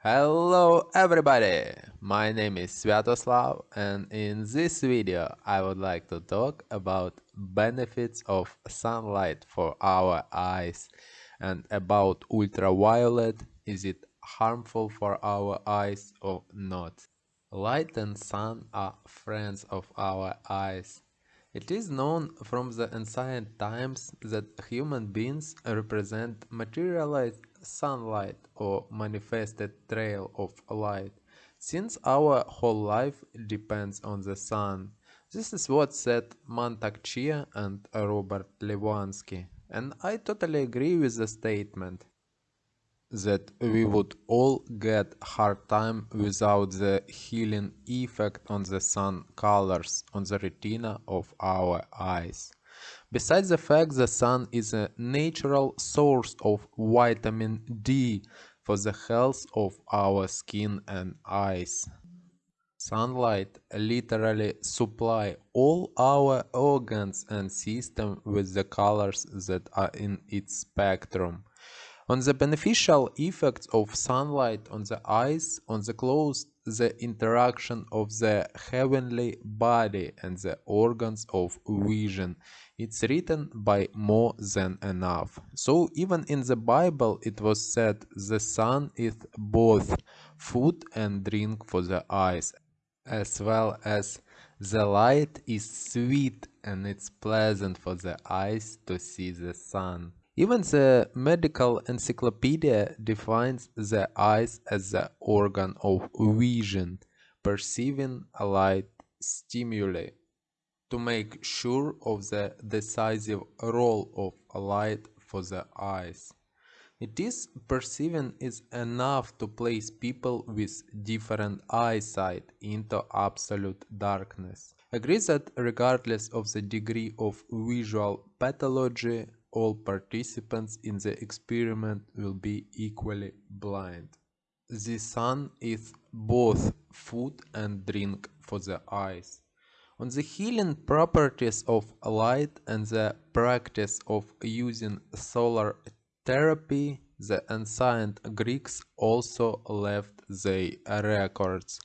Hello everybody! My name is Sviatoslav and in this video I would like to talk about benefits of sunlight for our eyes and about ultraviolet is it harmful for our eyes or not. Light and sun are friends of our eyes it is known from the ancient times that human beings represent materialized sunlight or manifested trail of light, since our whole life depends on the sun. This is what said Mantak Chia and Robert Lewandowski, and I totally agree with the statement that we would all get hard time without the healing effect on the sun colors on the retina of our eyes. Besides the fact the sun is a natural source of vitamin D for the health of our skin and eyes. Sunlight literally supply all our organs and system with the colors that are in its spectrum. On the beneficial effects of sunlight on the eyes, on the clothes, the interaction of the heavenly body and the organs of vision. It's written by more than enough. So even in the Bible it was said the sun is both food and drink for the eyes, as well as the light is sweet and it's pleasant for the eyes to see the sun. Even the medical encyclopedia defines the eyes as the organ of vision, perceiving light stimuli. To make sure of the decisive role of light for the eyes. It is perceiving is enough to place people with different eyesight into absolute darkness. Agree that regardless of the degree of visual pathology, all participants in the experiment will be equally blind. The sun is both food and drink for the eyes. On the healing properties of light and the practice of using solar therapy, the ancient Greeks also left their records,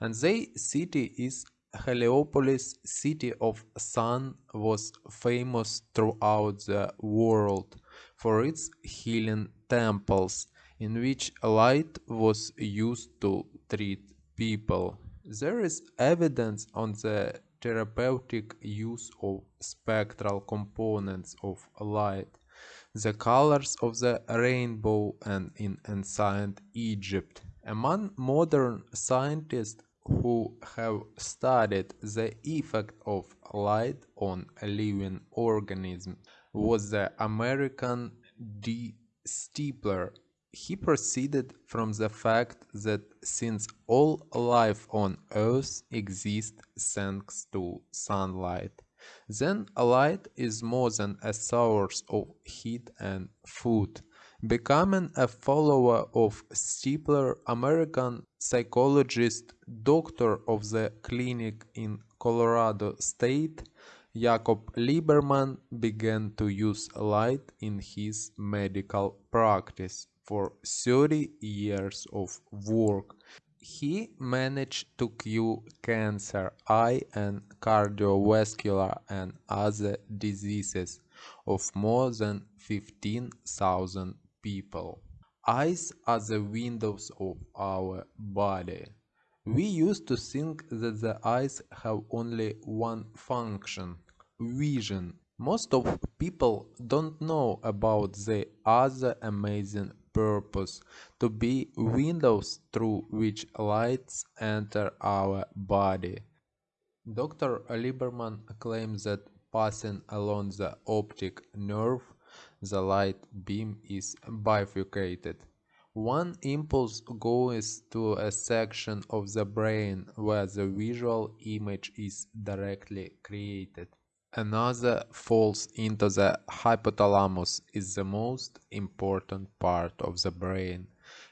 and their city is Heliopolis, city of sun, was famous throughout the world for its healing temples, in which light was used to treat people. There is evidence on the therapeutic use of spectral components of light, the colors of the rainbow and in ancient Egypt. Among modern scientists who have studied the effect of light on living organisms was the American D. Stiepler. He proceeded from the fact that since all life on Earth exists thanks to sunlight, then light is more than a source of heat and food. Becoming a follower of Stiepler, American psychologist, doctor of the clinic in Colorado State, Jacob Liberman began to use light in his medical practice. For 30 years of work, he managed to cure cancer, eye and cardiovascular and other diseases of more than 15,000 people. Eyes are the windows of our body. We used to think that the eyes have only one function, vision. Most of people don't know about the other amazing purpose to be windows through which lights enter our body. Dr. Liberman claims that passing along the optic nerve the light beam is bifurcated. One impulse goes to a section of the brain where the visual image is directly created. Another falls into the hypothalamus is the most important part of the brain,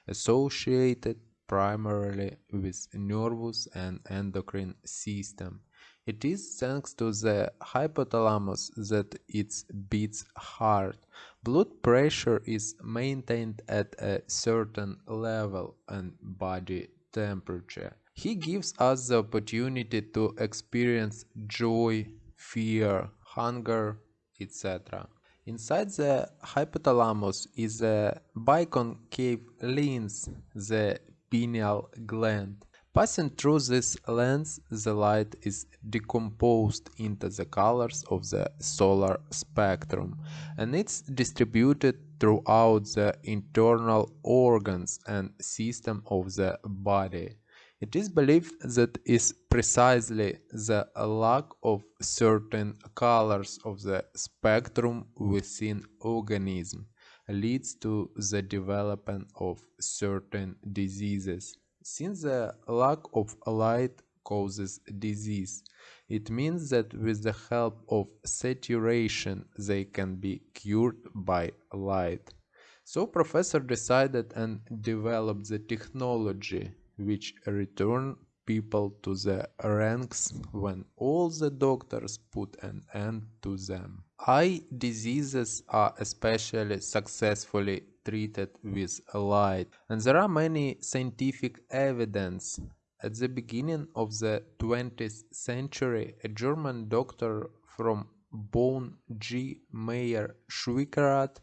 associated primarily with nervous and endocrine system. It is thanks to the hypothalamus that it beats hard, blood pressure is maintained at a certain level and body temperature. He gives us the opportunity to experience joy, fear, hunger, etc. Inside the hypothalamus is a biconcave lens, the pineal gland. Passing through this lens, the light is decomposed into the colors of the solar spectrum and it's distributed throughout the internal organs and system of the body. It is believed that is precisely the lack of certain colors of the spectrum within organism leads to the development of certain diseases. Since the lack of light causes disease, it means that with the help of saturation they can be cured by light. So professor decided and developed the technology which return people to the ranks when all the doctors put an end to them. Eye diseases are especially successfully treated with light and there are many scientific evidence. At the beginning of the 20th century, a German doctor from Bonn G. Meyer Schwickerath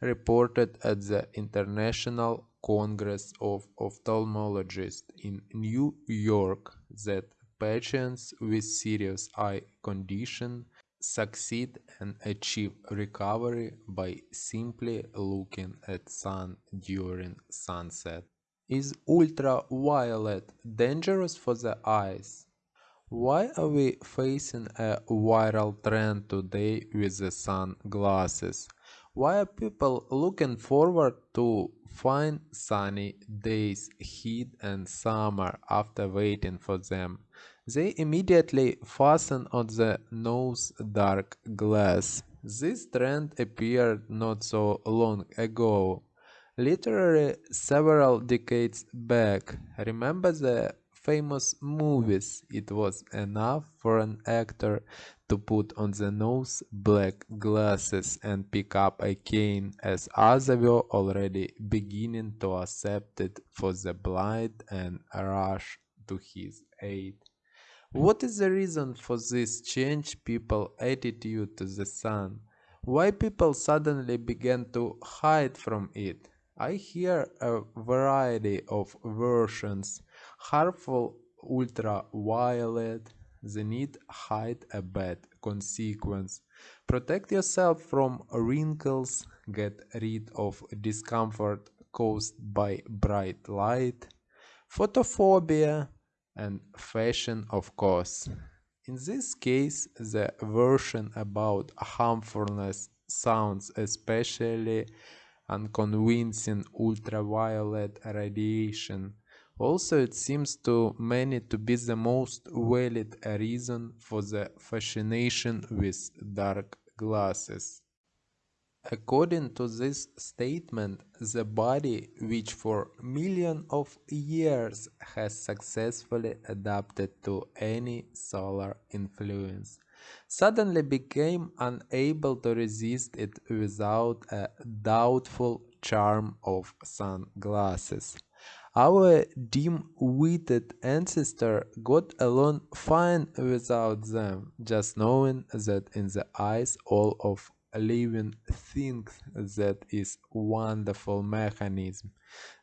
reported at the International Congress of Ophthalmologists in New York that patients with serious eye condition succeed and achieve recovery by simply looking at sun during sunset. Is ultraviolet dangerous for the eyes? Why are we facing a viral trend today with the sunglasses? Why are people looking forward to fine sunny days, heat and summer after waiting for them? They immediately fasten on the nose dark glass. This trend appeared not so long ago. Literally several decades back. Remember the famous movies, it was enough for an actor to put on the nose black glasses and pick up a cane as others were already beginning to accept it for the blind and rush to his aid. What is the reason for this change people attitude to the sun? Why people suddenly began to hide from it? I hear a variety of versions harmful ultraviolet, the need hide a bad consequence. Protect yourself from wrinkles, get rid of discomfort caused by bright light, photophobia, and fashion of course. In this case, the version about harmfulness sounds especially unconvincing ultraviolet radiation also, it seems to many to be the most valid reason for the fascination with dark glasses. According to this statement, the body, which for millions of years has successfully adapted to any solar influence, suddenly became unable to resist it without a doubtful charm of sunglasses. Our dim-witted ancestor got along fine without them, just knowing that in the eyes all of living things that is wonderful mechanism.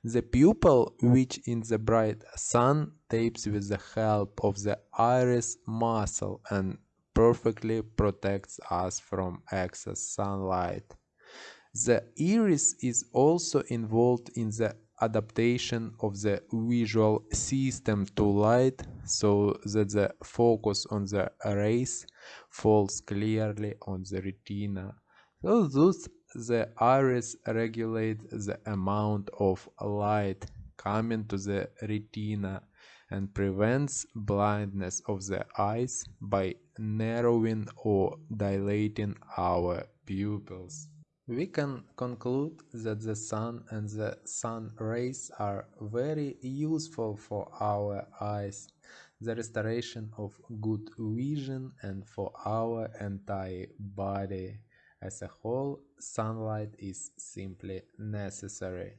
The pupil, which in the bright sun tapes with the help of the iris muscle and perfectly protects us from excess sunlight. The iris is also involved in the adaptation of the visual system to light so that the focus on the rays falls clearly on the retina. So thus the iris regulates the amount of light coming to the retina and prevents blindness of the eyes by narrowing or dilating our pupils. We can conclude that the sun and the sun rays are very useful for our eyes, the restoration of good vision and for our entire body. As a whole, sunlight is simply necessary.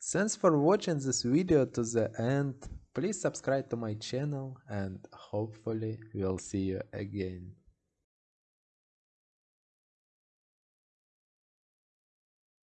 Thanks for watching this video to the end. Please subscribe to my channel and hopefully we'll see you again.